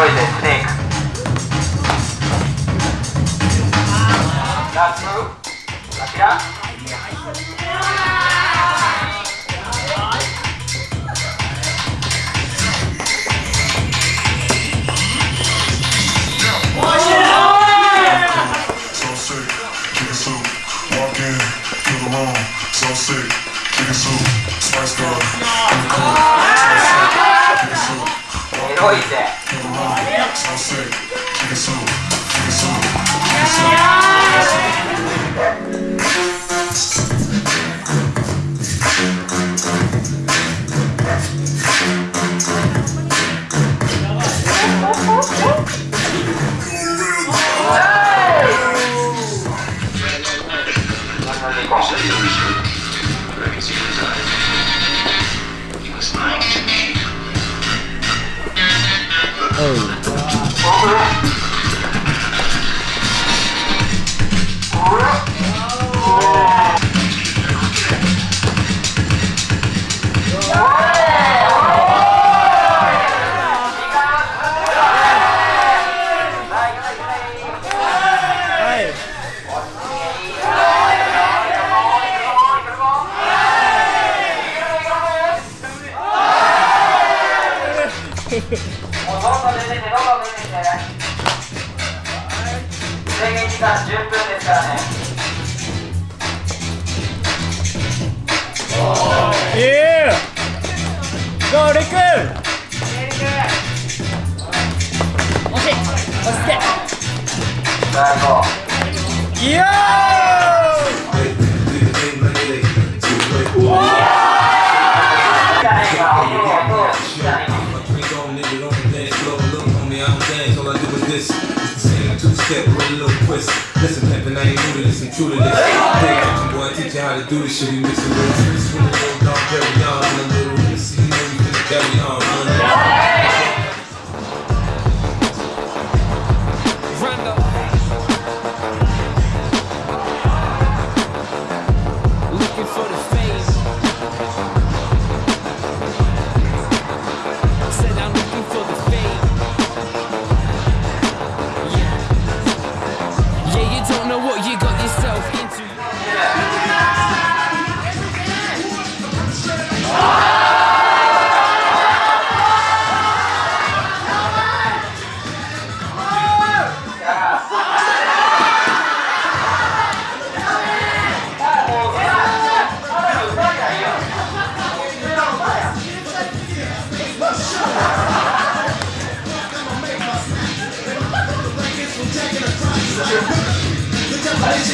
coisa, explica. That's true. Tá criado? say, like a song. 制限時間10分ですからねイエーゴーリ押し押してイエーイ twist. Listen, hip and I ain't new to this, I'm true to this. Big kitchen boy, I teach you how to do this shit. We mixing with a little dog, carry on, and a little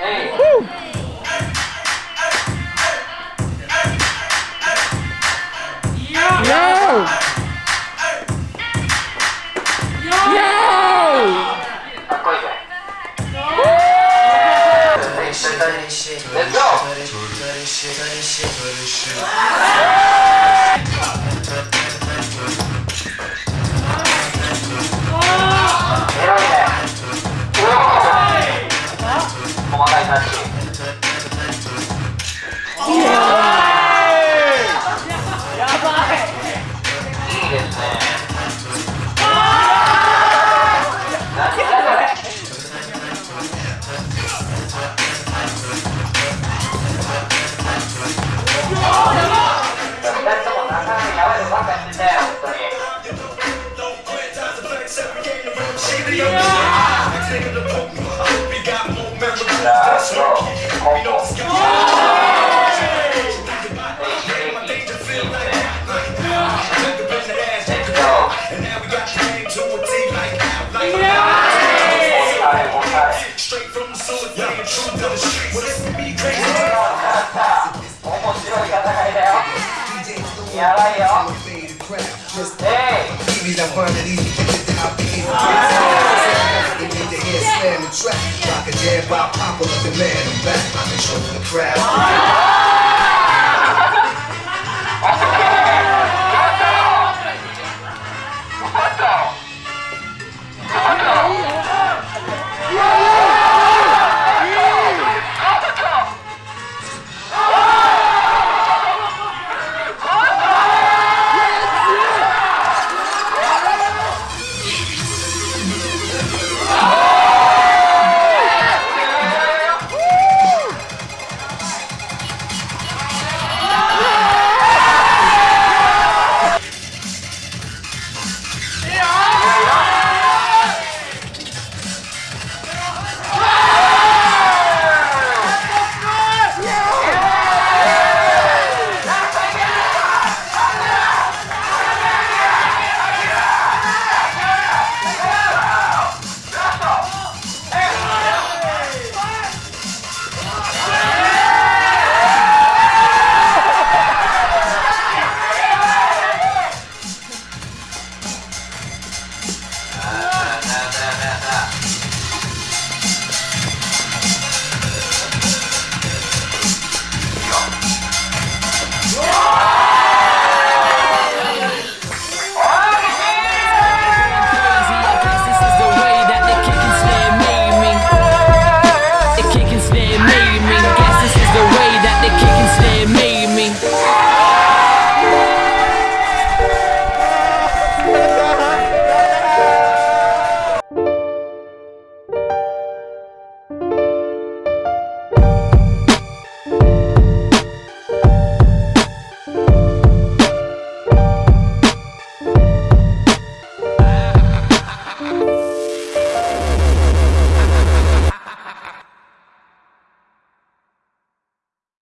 Ei! Uh! so if Yeah, ain't true to the streets, well, this would be crazy. yeah. I yeah, yeah. Yeah, yeah, yeah. Yeah, yeah, yeah. Yeah, yeah, yeah. Yeah, slam the track. Rock a jam by popular demand. I'm back. I control the crowd.